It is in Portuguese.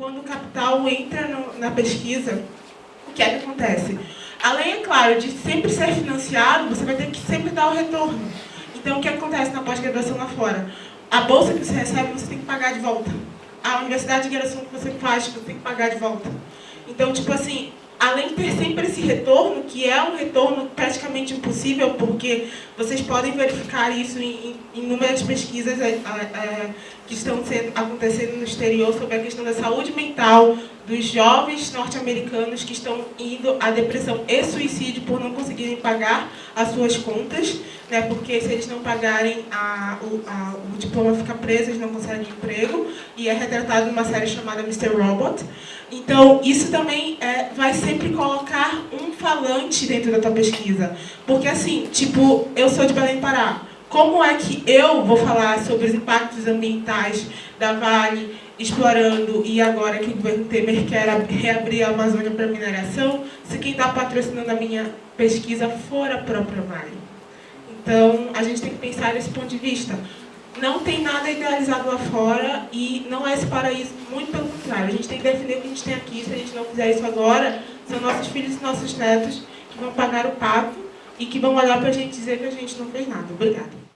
quando o capital entra no, na pesquisa, o que é que acontece? Além, é claro, de sempre ser financiado, você vai ter que sempre dar o retorno. Então, o que acontece na pós-graduação lá fora? A bolsa que você recebe, você tem que pagar de volta. A universidade de graduação que você faz, você tem que pagar de volta. Então, tipo assim, além de ter sempre esse retorno, que é um retorno praticamente impossível, porque vocês podem verificar isso em, inúmeras pesquisas é, é, que estão acontecendo no exterior sobre a questão da saúde mental dos jovens norte-americanos que estão indo à depressão e suicídio por não conseguirem pagar as suas contas, né, porque se eles não pagarem, a, o, a, o diploma fica preso, eles não conseguem emprego, e é retratado numa série chamada Mr. Robot. Então, isso também é, vai sempre colocar um falante dentro da tua pesquisa. Porque, assim, tipo, eu sou de Belém Pará. Como é que eu vou falar sobre os impactos ambientais da Vale explorando e agora que o governo Temer quer reabrir a Amazônia para mineração, se quem está patrocinando a minha pesquisa for a própria Vale? Então, a gente tem que pensar nesse ponto de vista. Não tem nada idealizado lá fora e não é esse paraíso, muito pelo contrário. A gente tem que defender o que a gente tem aqui. Se a gente não fizer isso agora, são nossos filhos e nossos netos que vão pagar o pato e que vão olhar para a gente dizer que a gente não fez nada. Obrigada.